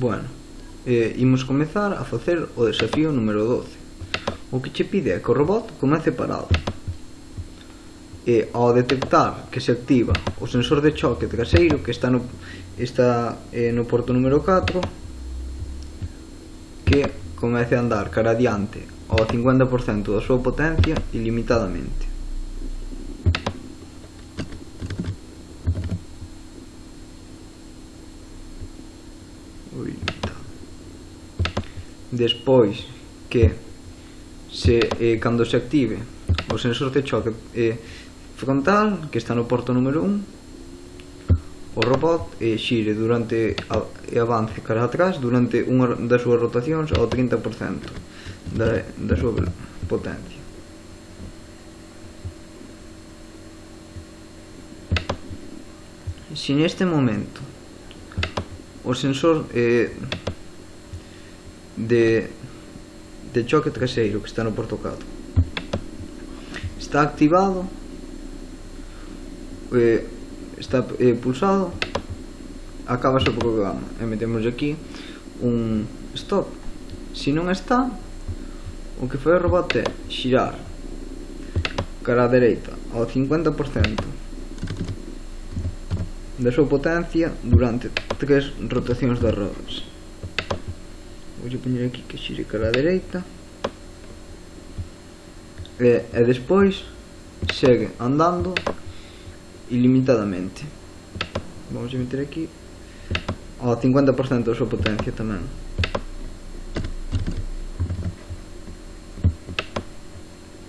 Bueno, eh, imos comezar a facer o desafío número 12. O que che pide é que o robot comece parado. E ao detectar que se activa o sensor de choque de caseiro que está no, está, eh, no porto número 4, que comece a andar cara adiante ao 50% da súa potencia ilimitadamente. 80 despois que se eh, cando se active o sensor de choque eh, frontal que está no porto número 1 o robot eh, xire durante a, e avance cara atrás durante unha das súas rotacións ao 30% da, da súa potencia. Se neste momento o sensor eh, de, de choque traseiro que está no portocado está activado eh, está eh, pulsado acaba o programa e metemos aquí un stop. Se non está o que fai o robot é xirar cara a dereita ao 50% da súa potencia durante tres rotacións das rodas. Vou poñer aquí que xire cara a dereita. E, e despois segue andando ilimitadamente. Vamos a meter aquí ao 50% da súa potencia tamén.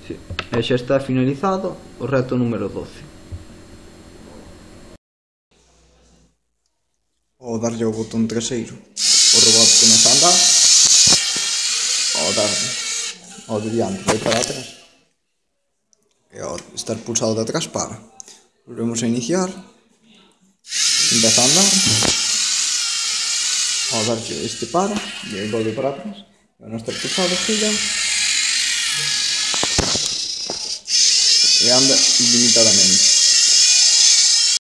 Sí. E xa está finalizado o reto número 12. ao darlle o botón traseiro o robot comeza a andar ao darlle ao de diante vai para atrás. E ao estar pulsado de atrás para. Volvemos a iniciar empeza a andar ao darlle este para e aí volve para atrás. E ao non estar pulsado gira e anda ilimitadamente